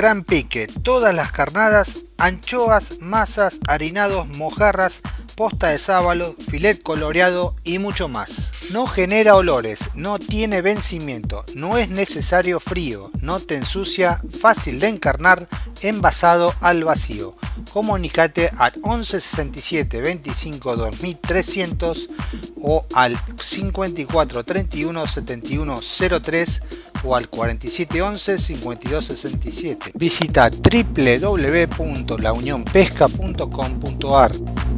gran pique, todas las carnadas, anchoas, masas, harinados, mojarras, posta de sábalo, filet coloreado y mucho más. No genera olores, no tiene vencimiento, no es necesario frío, no te ensucia, fácil de encarnar, envasado al vacío. Comunicate al 11 67 25 2300 o al 54 31 71 03 o al 4711 5267. Visita www.launionpesca.com.ar